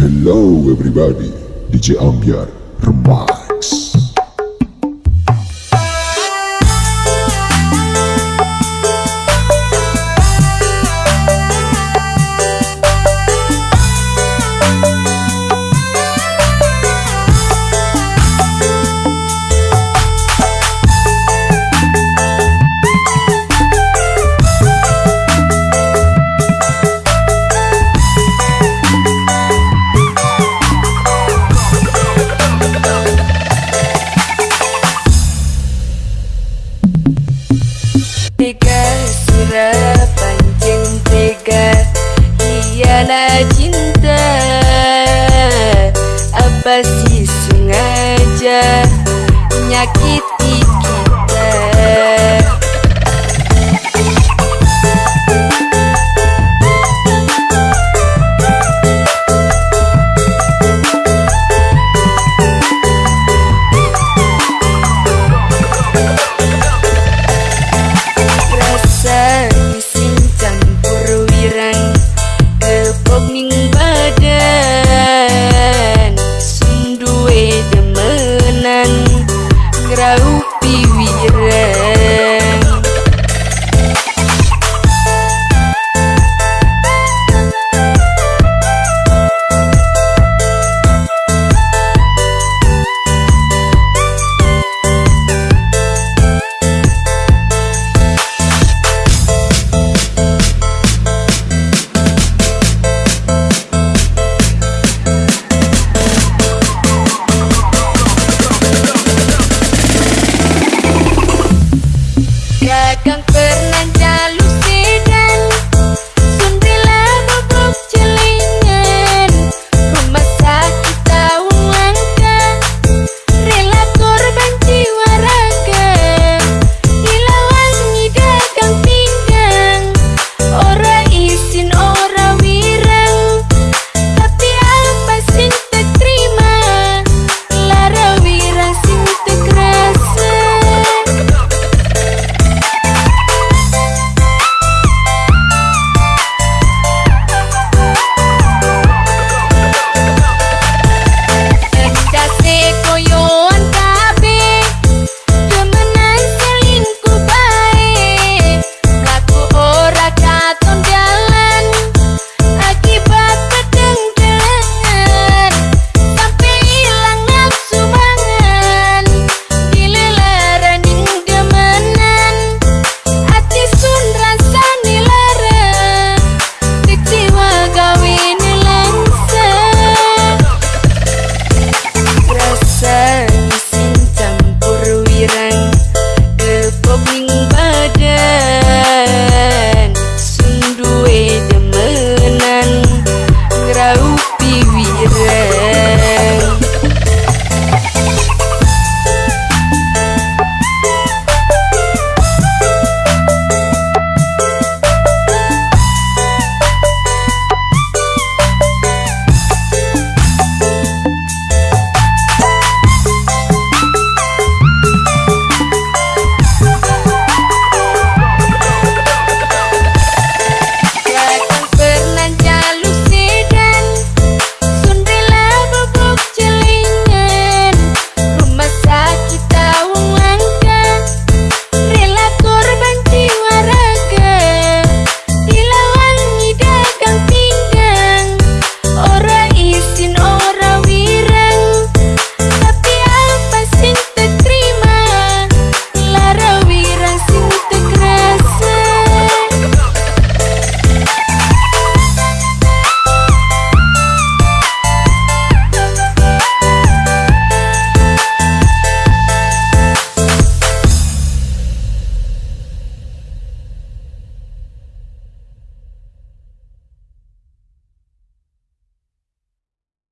Hello everybody, DJ Ambiar Remix. Tiga surah pancing tiga Hiana cinta. Apa sih sengaja Nyakit feeling